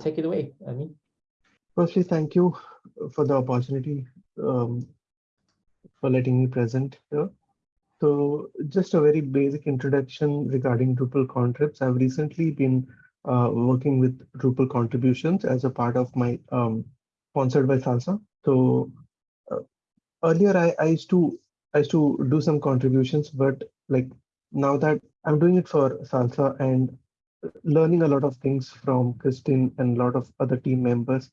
take it away, I mean. Firstly, thank you for the opportunity um, for letting me present here. So just a very basic introduction regarding Drupal contribs. I've recently been uh, working with Drupal contributions as a part of my um, sponsored by Salsa. So uh, earlier I, I used to I used to do some contributions, but like now that I'm doing it for Salsa and learning a lot of things from Christine and a lot of other team members.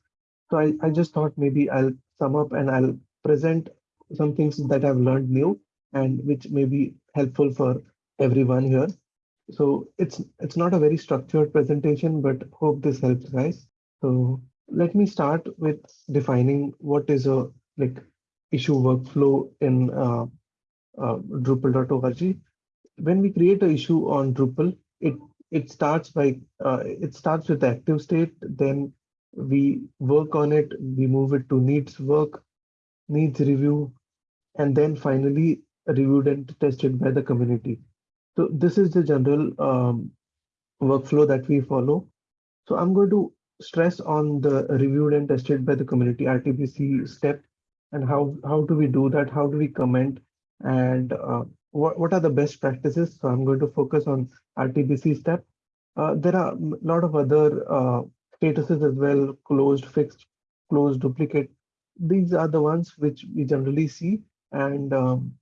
So I, I just thought maybe I'll sum up and I'll present some things that I've learned new and which may be helpful for everyone here. So it's it's not a very structured presentation, but hope this helps guys. So let me start with defining what is a like issue workflow in uh, uh, Drupal.org. When we create an issue on Drupal, it it starts by uh, it starts with the active state, then we work on it, we move it to needs work, needs review, and then finally reviewed and tested by the community. So this is the general um, workflow that we follow. So I'm going to stress on the reviewed and tested by the community RTBC step and how, how do we do that? How do we comment and uh, what, what are the best practices? So I'm going to focus on RTBC step. Uh, there are a lot of other uh, statuses as well, closed, fixed, closed, duplicate. These are the ones which we generally see. And um,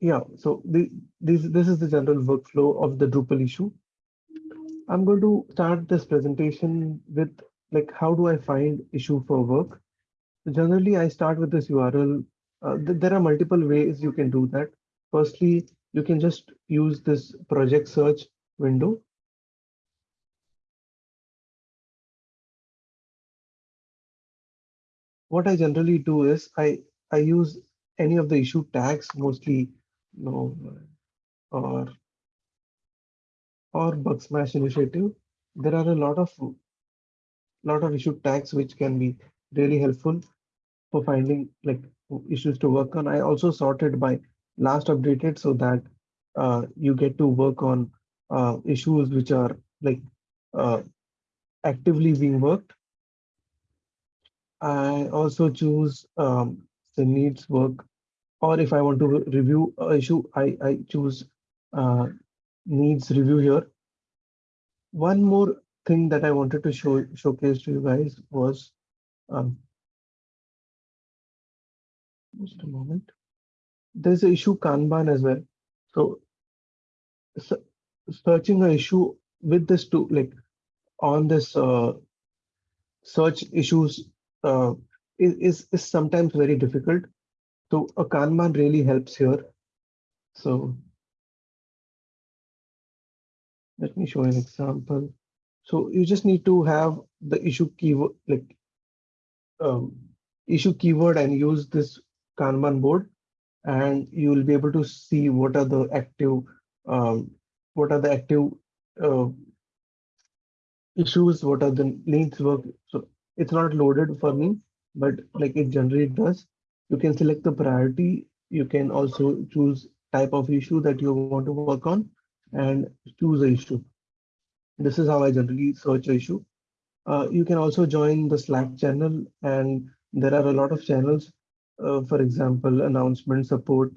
yeah, so the, this, this is the general workflow of the Drupal issue. I'm going to start this presentation with like, how do I find issue for work? Generally, I start with this URL. Uh, th there are multiple ways you can do that. Firstly, you can just use this project search window. What I generally do is I, I use any of the issue tags, mostly no or or bug smash initiative there are a lot of lot of issue tags which can be really helpful for finding like issues to work on i also sorted by last updated so that uh, you get to work on uh, issues which are like uh, actively being worked i also choose um, the needs work or if I want to review a issue, I, I choose uh, needs review here. One more thing that I wanted to show showcase to you guys was um, just a moment. There's an issue Kanban as well. So, so searching an issue with this to like on this uh, search issues uh, is, is sometimes very difficult so a Kanban really helps here. So let me show an example. So you just need to have the issue keyword like um, issue keyword and use this Kanban board and you will be able to see what are the active um, what are the active uh, issues, what are the needs work. So it's not loaded for me, but like it generally does you can select the priority. You can also choose type of issue that you want to work on and choose a issue. This is how I generally search issue. Uh, you can also join the Slack channel and there are a lot of channels. Uh, for example, announcement support,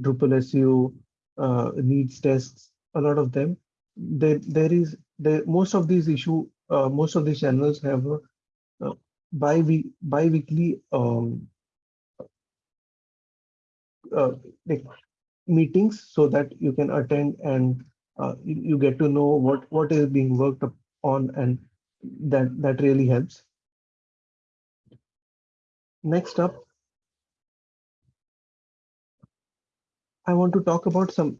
Drupal SEO, uh, needs tests, a lot of them. There, there is there, most of these issue, uh, most of these channels have a, uh, bi-week, bi-weekly um, uh, like meetings so that you can attend and you, you get to know what what is being worked on and that that really helps next up i want to talk about some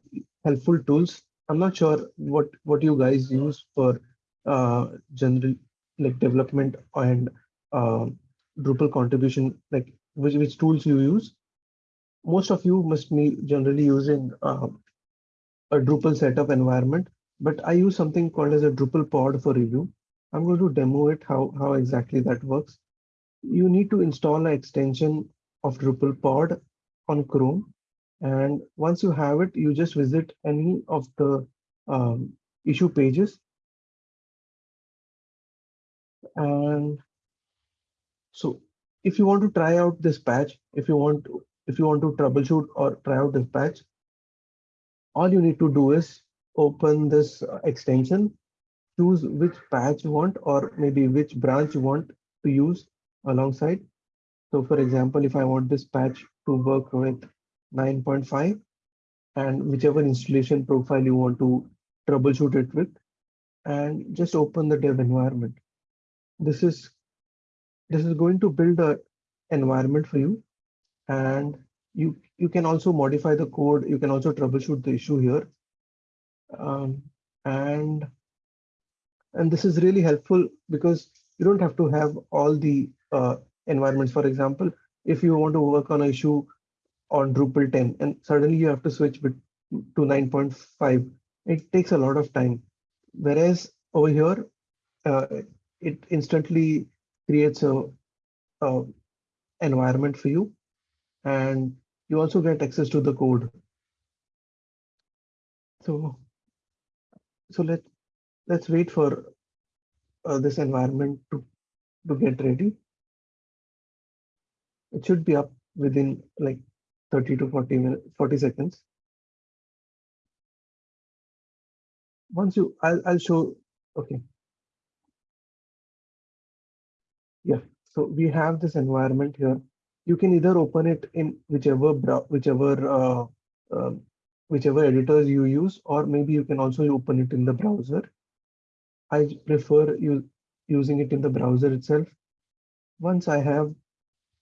helpful tools i'm not sure what what you guys use for uh general like development and uh, drupal contribution like which which tools you use most of you must be generally using uh, a Drupal setup environment, but I use something called as a Drupal pod for review. I'm going to demo it, how, how exactly that works. You need to install an extension of Drupal pod on Chrome. And once you have it, you just visit any of the um, issue pages. And so if you want to try out this patch, if you want to, if you want to troubleshoot or try out this patch, all you need to do is open this uh, extension, choose which patch you want, or maybe which branch you want to use alongside. So for example, if I want this patch to work with 9.5 and whichever installation profile you want to troubleshoot it with, and just open the dev environment. This is this is going to build a environment for you and you you can also modify the code. You can also troubleshoot the issue here. Um, and and this is really helpful because you don't have to have all the uh, environments. For example if you want to work on an issue on Drupal 10 and suddenly you have to switch to 9.5 it takes a lot of time. Whereas over here uh, it instantly creates a, a environment for you and you also get access to the code. So so let let's wait for uh, this environment to to get ready. It should be up within like 30 to 40 minutes 40 seconds once you i'll, I'll show okay yeah so we have this environment here you can either open it in whichever whichever uh, uh, whichever editors you use, or maybe you can also open it in the browser. I prefer you using it in the browser itself. Once I have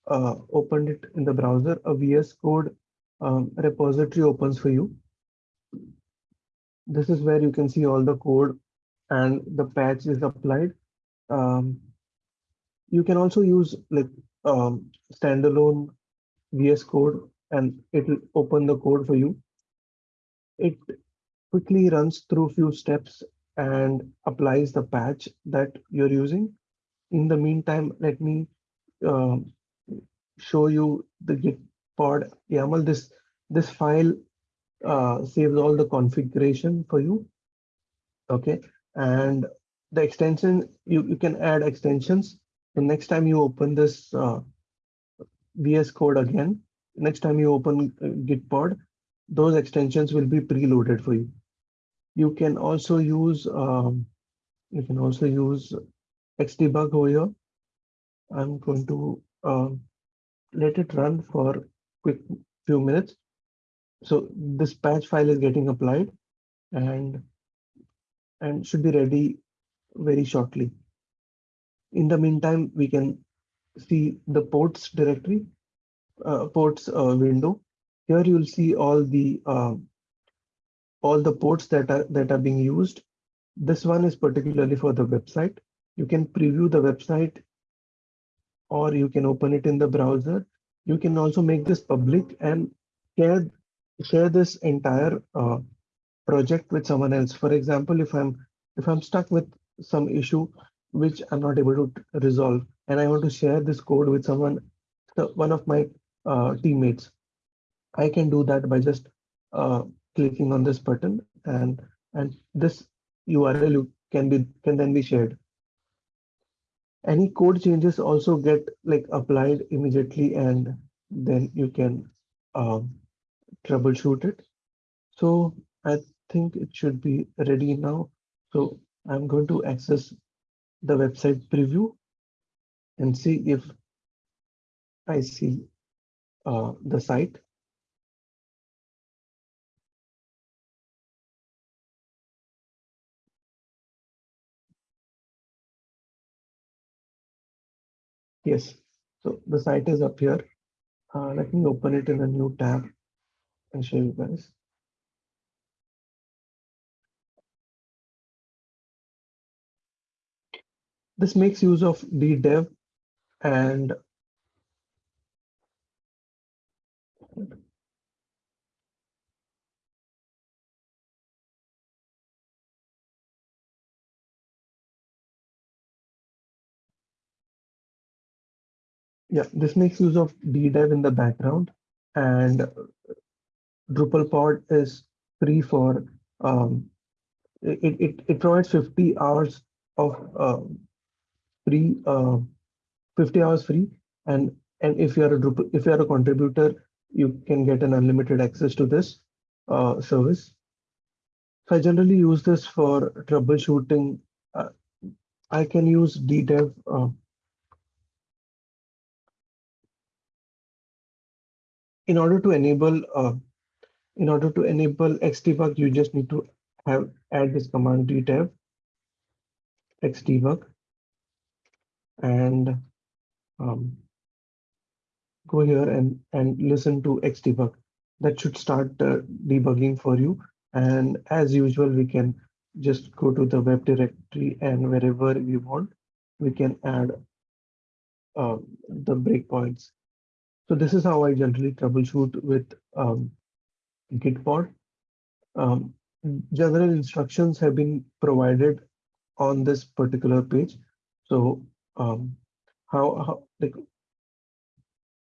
uh, opened it in the browser, a VS Code um, repository opens for you. This is where you can see all the code and the patch is applied. Um, you can also use like um, standalone VS Code and it will open the code for you. It quickly runs through a few steps and applies the patch that you're using. In the meantime, let me uh, show you the git pod YAML. This, this file uh, saves all the configuration for you. Okay, and the extension, you, you can add extensions the next time you open this uh, VS Code again, next time you open uh, Gitpod, those extensions will be preloaded for you. You can also use um, you can also use Xdebug over here. I'm going to uh, let it run for quick few minutes. So this patch file is getting applied and and should be ready very shortly. In the meantime, we can see the ports directory, uh, ports uh, window. Here you'll see all the uh, all the ports that are that are being used. This one is particularly for the website. You can preview the website or you can open it in the browser. You can also make this public and share share this entire uh, project with someone else. For example, if I'm if I'm stuck with some issue which I'm not able to resolve. And I want to share this code with someone, so one of my uh, teammates. I can do that by just uh, clicking on this button and and this URL can be can then be shared. Any code changes also get like applied immediately and then you can um, troubleshoot it. So I think it should be ready now. So I'm going to access the website preview and see if I see uh, the site. Yes, so the site is up here. Uh, let me open it in a new tab and show you guys. This makes use of dev and yeah, this makes use of ddev in the background and Drupalpod is free for um, it, it, it provides 50 hours of um, free, uh, 50 hours free. And, and if you're a Drupal, if you're a contributor, you can get an unlimited access to this uh, service. So I generally use this for troubleshooting. Uh, I can use DDEV. In order to enable uh, in order to enable xdebug, you just need to have add this command ddev xdebug and um, go here and and listen to xdebug. That should start uh, debugging for you. And as usual, we can just go to the web directory and wherever we want, we can add uh, the breakpoints. So this is how I generally troubleshoot with um, Gitpod. Um, general instructions have been provided on this particular page. So um, how, how like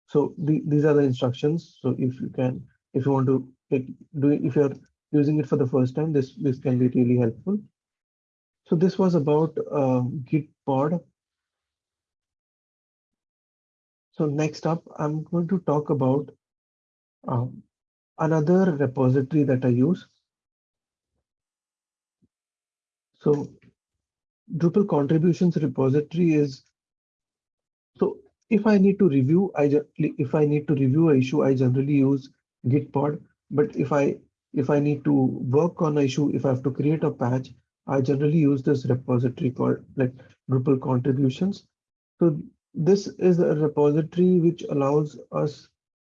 so the, these are the instructions. So if you can, if you want to like, do if you're using it for the first time, this this can be really helpful. So this was about um, Gitpod. So next up, I'm going to talk about um, another repository that I use. So Drupal contributions repository is, so if I need to review, I if I need to review a issue, I generally use Gitpod. But if I if I need to work on an issue, if I have to create a patch, I generally use this repository called like Drupal contributions. So this is a repository which allows us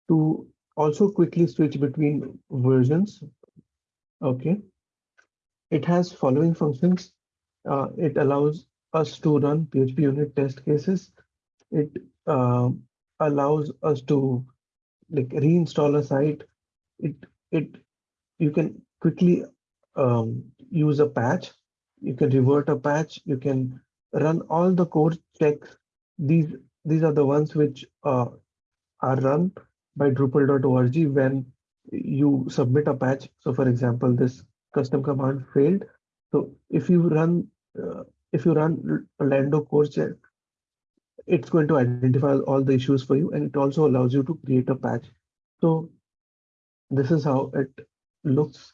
to also quickly switch between versions. Okay. It has following functions. Uh, it allows us to run PHP unit test cases. It uh, allows us to like reinstall a site. It it you can quickly um, use a patch. You can revert a patch. You can run all the core checks. These these are the ones which uh, are run by Drupal.org when you submit a patch. So for example, this custom command failed. So if you run uh, if you run Lando core check, it's going to identify all the issues for you and it also allows you to create a patch. So this is how it looks.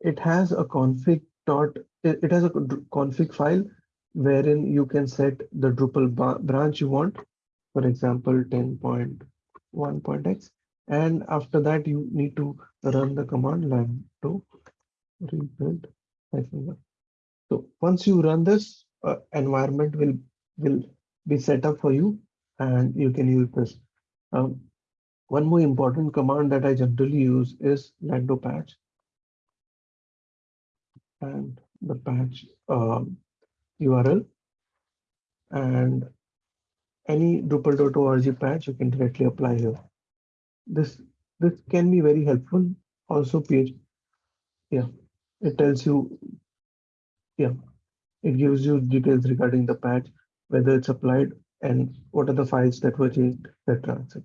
It has a config dot, it has a config file wherein you can set the Drupal branch you want, for example, 10.1.x. And after that, you need to run the command line to rebuild. So once you run this, uh, environment will will be set up for you and you can use this. Um, one more important command that I generally use is lando patch. And the patch um, URL and any Drupal.org patch you can directly apply here. This this can be very helpful. Also, PHP, yeah, it tells you, yeah, it gives you details regarding the patch whether it's applied and what are the files that were changed, etc. etc.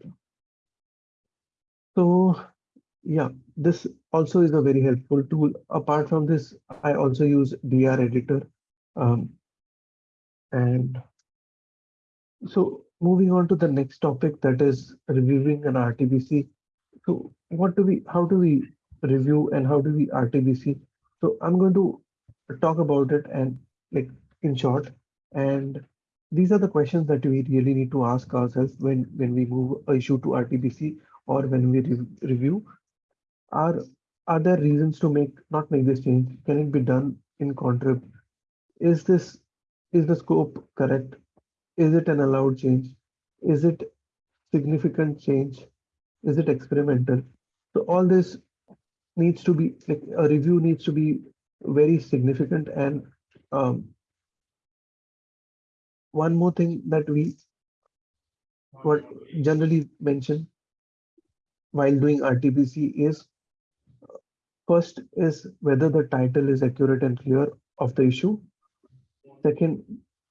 So yeah, this also is a very helpful tool. Apart from this, I also use Dreditor. Um, and so moving on to the next topic that is reviewing an RTBC. So what do we, how do we review and how do we RTBC? So I'm going to talk about it and like in short and these are the questions that we really need to ask ourselves when, when we move a issue to RTBC or when we re review. Are, are there reasons to make not make this change? Can it be done in contrib? Is this is the scope correct? Is it an allowed change? Is it significant change? Is it experimental? So all this needs to be like a review needs to be very significant and um, one more thing that we what generally mention while doing RTBC is first is whether the title is accurate and clear of the issue. Second,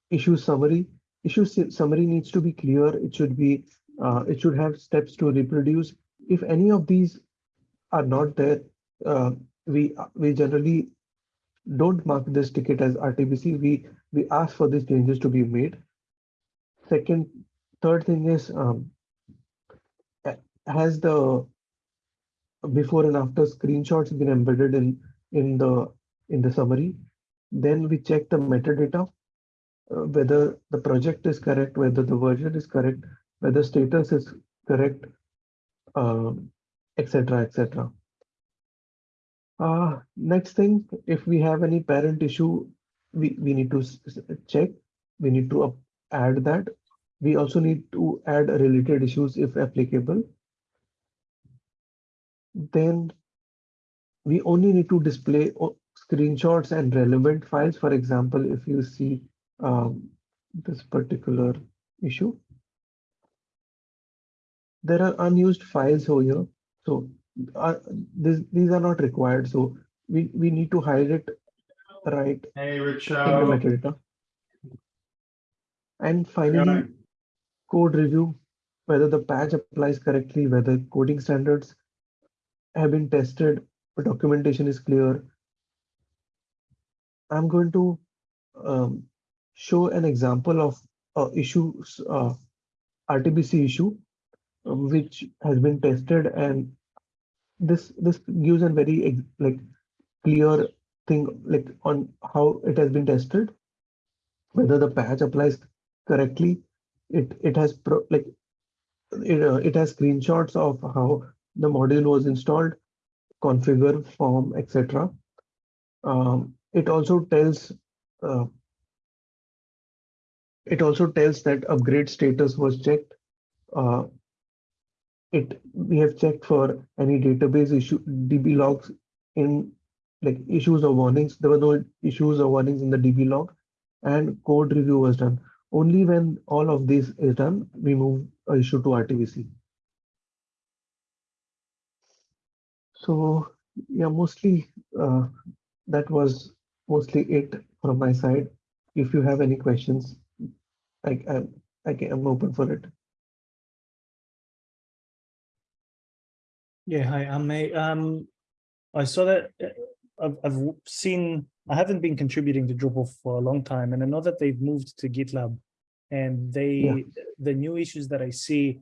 issue summary. Issue summary needs to be clear. It should be uh, it should have steps to reproduce. If any of these are not there, uh, we we generally don't mark this ticket as RTBC. We we ask for these changes to be made. second, third thing is um, has the before and after screenshots been embedded in in the in the summary. Then we check the metadata, uh, whether the project is correct, whether the version is correct, whether status is correct, etc. Um, etc. Uh, next thing, if we have any parent issue, we, we need to check, we need to add that. We also need to add related issues if applicable. Then we only need to display screenshots and relevant files. For example, if you see um, this particular issue, there are unused files over here. So uh, this, these are not required. So we, we need to hide it right Hey, in the metadata. And finally, code review, whether the patch applies correctly, whether coding standards have been tested, documentation is clear. I'm going to um, show an example of uh, issues, uh, RTBC issue, uh, which has been tested and this this gives a very like clear thing like on how it has been tested whether the patch applies correctly. It it has pro, like it, uh, it has screenshots of how the module was installed configure form etc um, it also tells uh, it also tells that upgrade status was checked. Uh, it we have checked for any database issue db logs in like issues or warnings. There were no issues or warnings in the db log and code review was done. Only when all of this is done we move a issue to rtbc so yeah mostly uh, that was mostly it from my side if you have any questions i i, I can, i'm open for it Yeah, hi, I'm May. Um, I saw that uh, I've, I've seen, I haven't been contributing to Drupal for a long time, and I know that they've moved to GitLab. And they, Yeah. the new issues that I see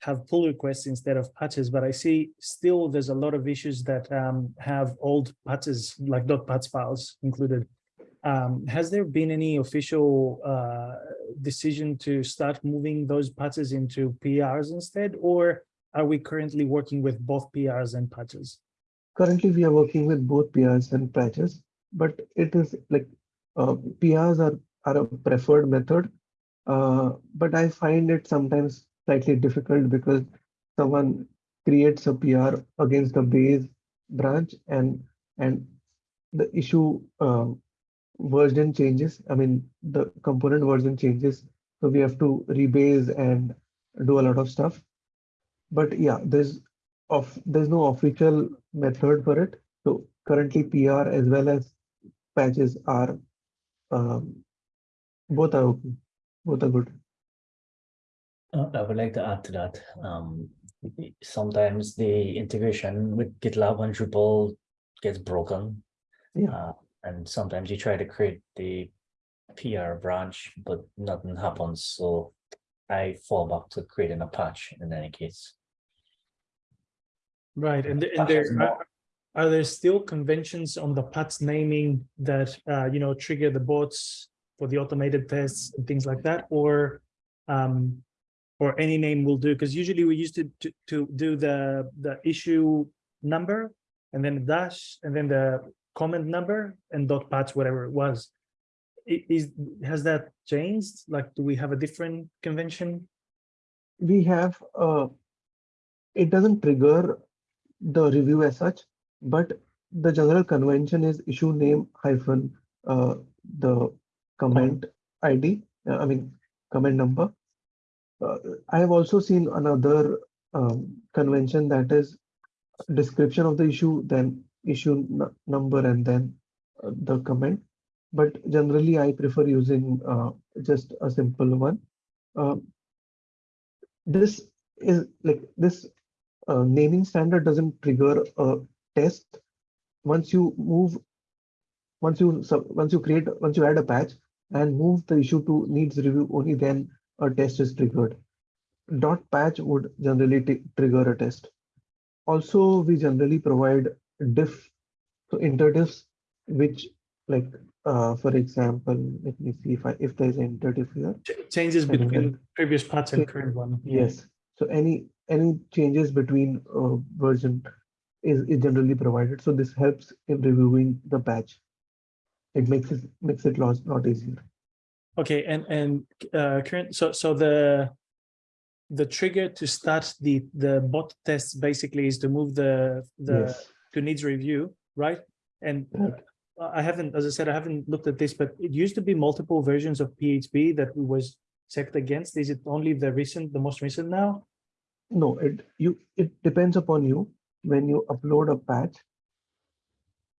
have pull requests instead of patches, but I see still there's a lot of issues that um, have old patches, like dot .patch files included. Um, has there been any official uh, decision to start moving those patches into PRs instead, or are we currently working with both PRs and patches? currently we are working with both PRs and patches, but it is like uh, PRs are, are a preferred method. Uh, but I find it sometimes slightly difficult because someone creates a PR against the base branch and and the issue uh, version changes. I mean, the component version changes. So we have to rebase and do a lot of stuff. But yeah, there's of there's no official method for it. So currently PR as well as patches are um, both are okay, both are good. Uh, I would like to add to that. Um, sometimes the integration with GitLab and Drupal gets broken. Yeah. Uh, and sometimes you try to create the PR branch, but nothing happens. So I fall back to creating a patch in any case. Right, and, and there, are, are there still conventions on the patch naming that, uh, you know, trigger the bots for the automated tests and things like that, or, um, or any name will do? Because usually we used to, to, to do the, the issue number and then dash and then the comment number and dot patch, whatever it was. Is, has that changed? Like, do we have a different convention? We have uh, it doesn't trigger the review as such, but the general convention is issue name hyphen uh, the comment ID. uh, I mean comment number. Uh, I have also seen another um, convention that is description of the issue, then issue number, and then uh, the comment. But generally, I prefer using uh, just a simple one. Uh, this is like this uh, naming standard doesn't trigger a test. Once you move, once you once you create, once you add a patch and move the issue to needs review, only then a test is triggered. Dot patch would generally trigger a test. Also, we generally provide diff, so interdiffs, which like, uh, for example, let me see if I, if there's an interdiff here. Ch- Changes between that- previous patch and current one. Yes, so any, any changes between uh, version is, is generally provided, so this helps in reviewing the patch. It makes it, makes it lot, lot easier. Okay, and and uh current, so so the the trigger to start the the bot test basically is to move the the Yes, to needs review, right? And I haven't, as I said, I haven't looked at this, but it used to be multiple versions of PHP that was checked against. Is it only the recent, the most recent now? no, it, you, it depends upon you, when you upload a patch.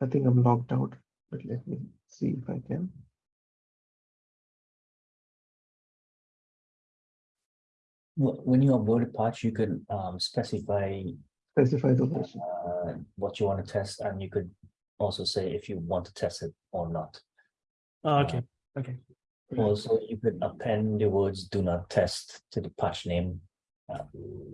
I think I'm logged out, but let me see if I can. When you upload a patch, you could um specify Specify the version. uh what you want to test and you could also say if you want to test it or not. Oh, okay, okay, Also, you could append the words do not test to the patch name. uh,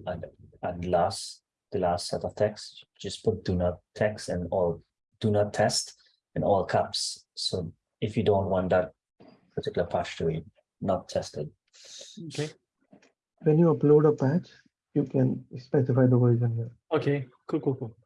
And and last, the last set of text, just put do not text and all, do not test in all caps. So if you don't want that particular patch to be not tested. okay, When you upload a patch, you can specify the version here. okay, cool, cool, cool.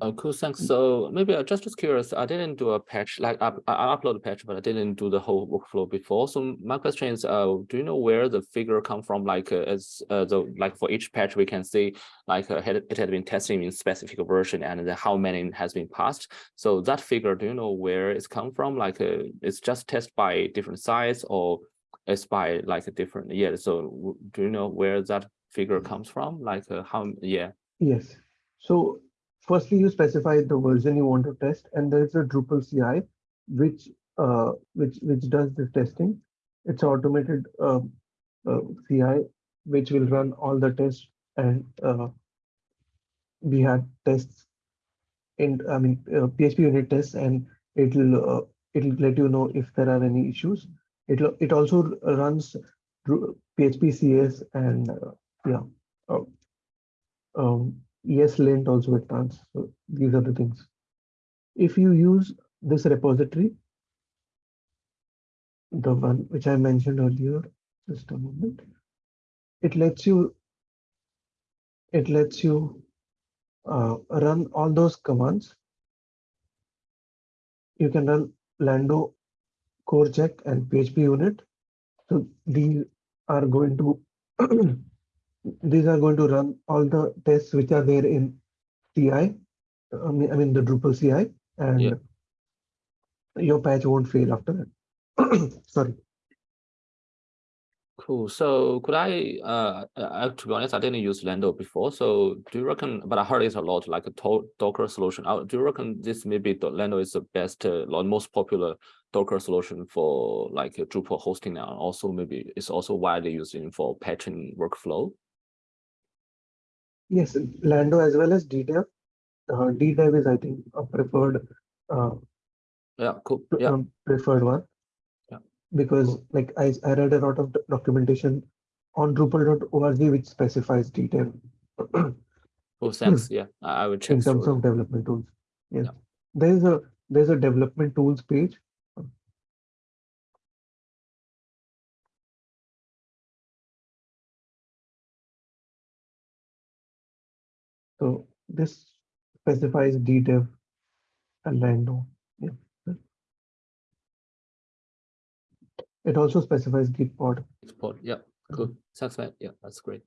Uh, cool, thanks. So maybe I just just curious, I didn't do a patch, like I, I I upload a patch, but I didn't do the whole workflow before. So my question is, uh, do you know where the figure come from? Like uh, as uh, the like for each patch, we can see like uh, had- it had been tested in specific version and then how many has been passed. So that figure, do you know where it's come from? Like uh, it's just test by different size or it's by like a different, yeah. So do you know where that figure comes from? Like uh, how, yeah. Yes. So firstly, you specify the version you want to test, and there's a Drupal CI, which uh, which which does the testing. It's automated uh, uh, CI, which will run all the tests, and uh, we had tests in I mean uh, PHP unit tests, and it'll uh, it'll let you know if there are any issues. It'll it also runs PHP CS and uh, yeah. uh, um, ESLint also it runs. So these are the things. If you use this repository, the one which I mentioned earlier, just a moment, it lets you, it lets you uh, run all those commands. You can run Lando, core check and PHP unit. So these are going to these are going to run all the tests which are there in CI. I mean, I mean the Drupal CI, and Yeah. your patch won't fail after that. Sorry. Cool. So could I, uh, uh, to be honest, I didn't use Lando before. So do you reckon, but I heard it a lot, like a to- Docker solution. Uh, do you reckon this maybe Lando is the best, uh, most popular Docker solution for like Drupal hosting now? and Also, maybe it's also widely used in for patching workflow. Yes, Lando as well as DDEV. Uh, DDEV is, I think, a preferred uh, Yeah, cool. Yeah, um, preferred one. Yeah. Because like I, I read a lot of documentation on Drupal.org which specifies DDEV cool. Thanks. Yeah, I will check. in terms of development tools. Yes. Yeah. There's a there's a development tools page. So this specifies DDEV and Lando. Yeah. It also specifies git Gitpod. Export. Yeah, cool. Thanks, man. Yeah, that's great.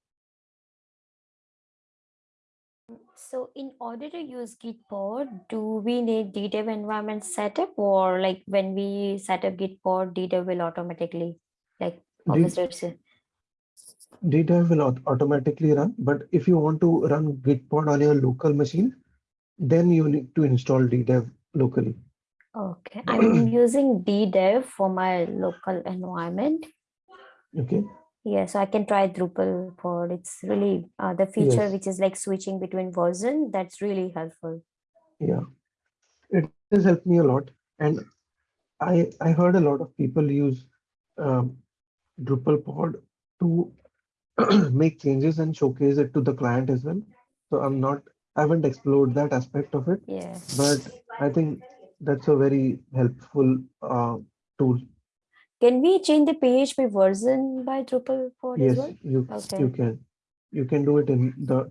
So in order to use Gitpod, do we need DDEV environment setup or like when we set up Gitpod, DDEV will automatically like D- obviously it's a- DDEV will automatically run, but if you want to run Gitpod on your local machine, then you need to install DDEV locally. okay. I'm using DDEV for my local environment. Okay. Yeah, so I can try Drupal pod. It's really uh, the feature Yes. which is like switching between version. That's really helpful. Yeah, it has helped me a lot, and I I heard a lot of people use um, Drupal pod to make changes and showcase it to the client as well. So I'm not, I haven't explored that aspect of it, Yeah. but I think that's a very helpful uh, tool. Can we change the PHP version by Drupal pod as Yes, well? you, Okay. you can. You can do it in the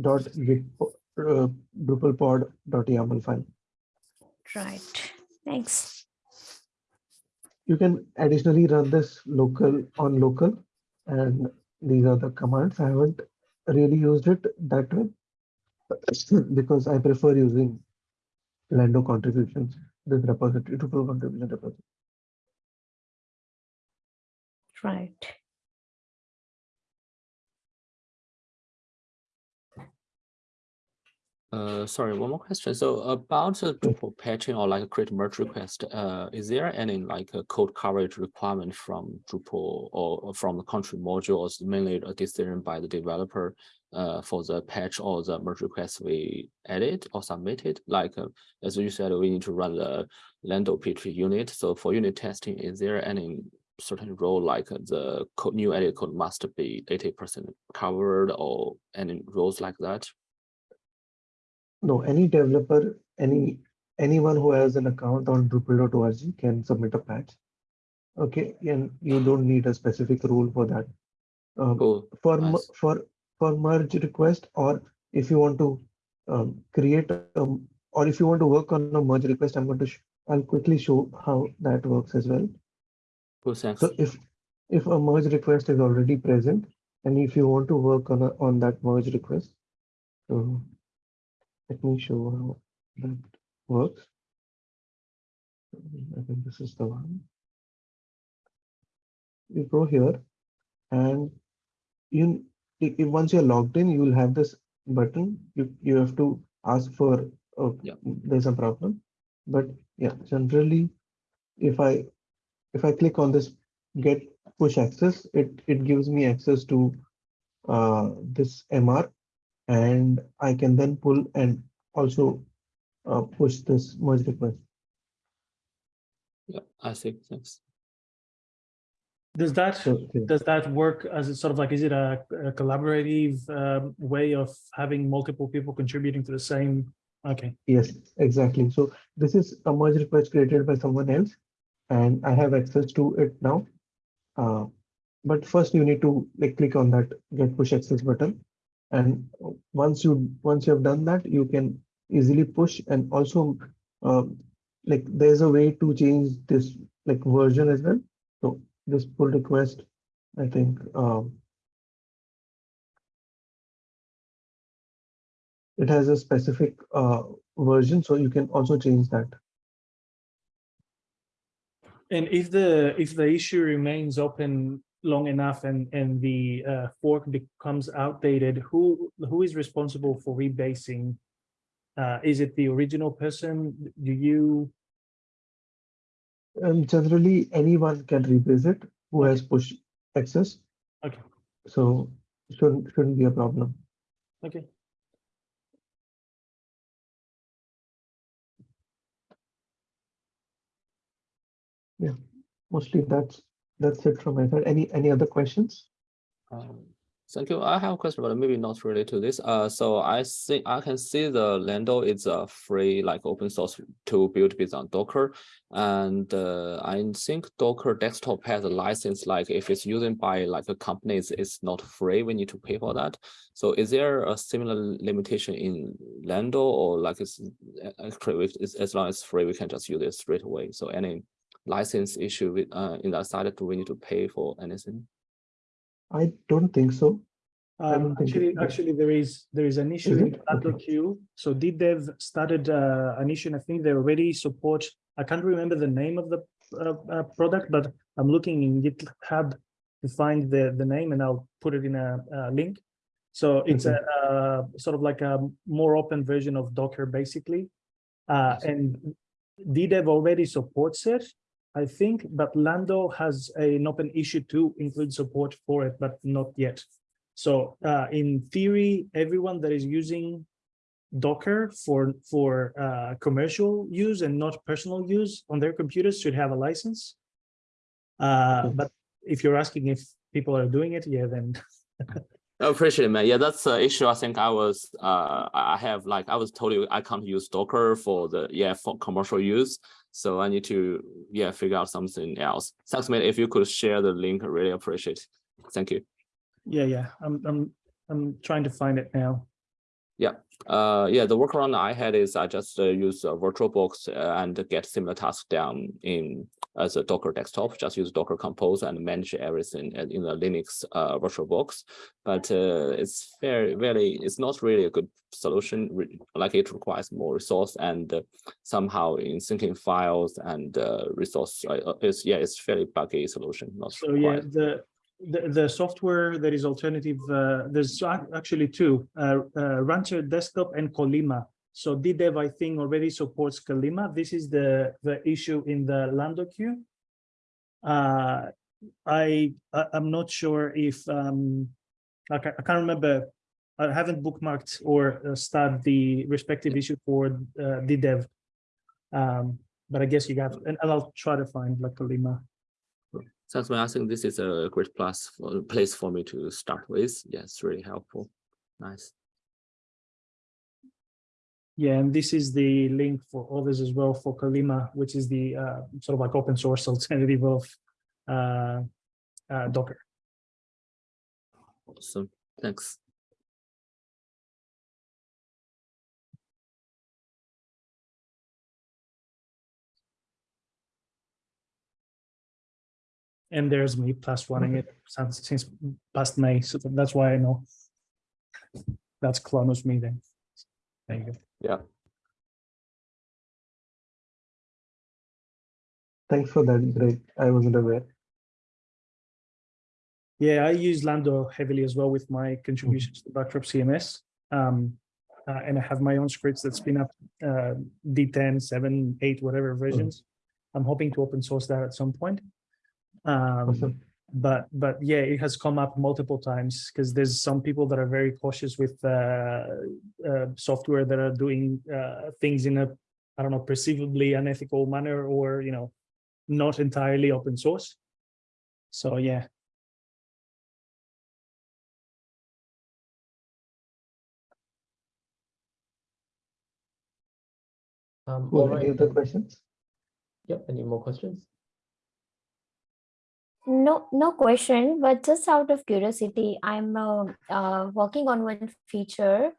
dot git uh, Drupal pod dot YAML file. Right. Thanks. You can additionally run this local on local and these are the commands. I haven't really used it that way because I prefer using Lando contributions, this repository, Drupal contribution repository. Right. Uh, sorry, one more question. So about the Drupal patching or like a create merge request, uh, is there any like a code coverage requirement from Drupal or from the contrib module or is mainly a decision by the developer uh, for the patch or the merge request we edit or submitted? Like, uh, as you said, we need to run the Lando PHP unit. So for unit testing, is there any certain role like uh, the code, new edit code must be eighty percent covered or any rules like that? No, any developer, any anyone who has an account on Drupal.org can submit a patch. Okay, and you don't need a specific rule for that. Um, Cool. for Nice. for for merge request or if you want to um, create um, or if you want to work on a merge request, I'm going to I'll quickly show how that works as well. Cool, thanks. So if if a merge request is already present and if you want to work on a, on that merge request, so let me show how that works. I think this is the one. You go here and you once you're logged in, you will have this button. You you have to ask for oh, Yeah. there's a problem. But yeah, generally if I if I click on this get push access, it it gives me access to uh, this MR and I can then pull and also uh, push this merge request. Yeah, I see, thanks. Does that So yeah. does that work as a sort of like, is it a, a collaborative um, way of having multiple people contributing to the same? Okay, yes, exactly. So this is a merge request created by someone else and I have access to it now. Uh, but first you need to like click on that get push access button. And once you once you have done that, you can easily push and also um, like there's a way to change this like version as well. So this pull request, I think um, it has a specific uh, version, so you can also change that. and if the if the issue remains open long enough and and the uh, fork becomes outdated, who who is responsible for rebasing? Uh, is it the original person? Do you? Um, generally, anyone can rebase it who has push access. Okay. So shouldn't shouldn't be a problem. Okay. Yeah, mostly that's that's it from my side. Any any other questions? Um, Thank you. I have a question, but maybe not related to this. Uh, so I see, I can see the Lando is a free, like open source to build based on Docker. And uh, I think Docker desktop has a license, like if it's used by like a company, it's, not free, we need to pay for that. So is there a similar limitation in Lando or like it's, uh, actually, as long as free, we can just use it straight away? So any license issue with, uh, in that side, do we need to pay for anything? I don't think so. I Um, don't actually, it- actually, there is, there is an issue Is in it? Atlas Okay. queue. So DDev started uh, an issue, and I think they already support, I can't remember the name of the uh, uh, product, but I'm looking in GitHub to find the, the name and I'll put it in a, a link. So it's a, uh, sort of like a more open version of Docker, basically. Uh, and DDev already supports it, I think, but Lando has an open issue to include support for it, but not yet. So uh, in theory, everyone that is using Docker for for uh, commercial use and not personal use on their computers should have a license. Uh, but if you're asking if people are doing it, yeah, then I appreciate it, man. Yeah, that's the issue. I think I was, uh, I have like, I was told you I can't use Docker for the, yeah, for commercial use. So I need to, yeah, figure out something else. Thanks, man. If you could share the link, I really appreciate. it. Thank you. yeah, yeah, I'm I'm I'm trying to find it now. Uh, yeah, the workaround I had is I just uh, use uh, VirtualBox uh, and get similar tasks down in as a Docker desktop. Just use Docker Compose and manage everything in the Linux uh, VirtualBox. But uh, it's very, very, it's not really a good solution. re- Like it requires more resource and uh, somehow in syncing files and uh, resource. It's yeah, it's fairly buggy solution. Not So yeah, the the, the software that is alternative, uh, there's actually two, uh, uh, Rancher Desktop and Colima. So DDEV, I think, already supports Colima. This is the the issue in the Lando queue. Uh, I, I I'm not sure if um, I ca- I can't remember. I haven't bookmarked or uh, started the respective issue for uh, DDEV. Um, but I guess you got, and I'll try to find like Colima. Thanks, man. I think this is a great plus for place for me to start with. Yeah, it's really helpful. Nice. Yeah, and this is the link for others as well for Colima, which is the uh, sort of like open source alternative of uh, uh, Docker. Awesome. Thanks. And there's me plus running it since, since past May, so that's why I know. That's Clonus me then. There you. Yeah. Thanks for that, Greg. I wasn't aware. Yeah, I use Lando heavily as well with my contributions to Backdrop CMS. Um, uh, and I have my own scripts that spin up uh, D10, 7, 8, whatever versions. I'm hoping to open source that at some point. Um, Awesome. but but yeah, it has come up multiple times because there's some people that are very cautious with uh, uh, software that are doing uh, things in a I don't know perceivably unethical manner or you know not entirely open source. So yeah, Um, all Cool. Any other questions? Yep, any more questions? No, no question, but just out of curiosity, I'm uh, uh, working on one feature,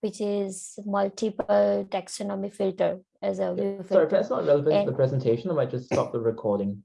which is multiple taxonomy filter as a Sorry, if that's not relevant to the presentation, I might just stop the recording.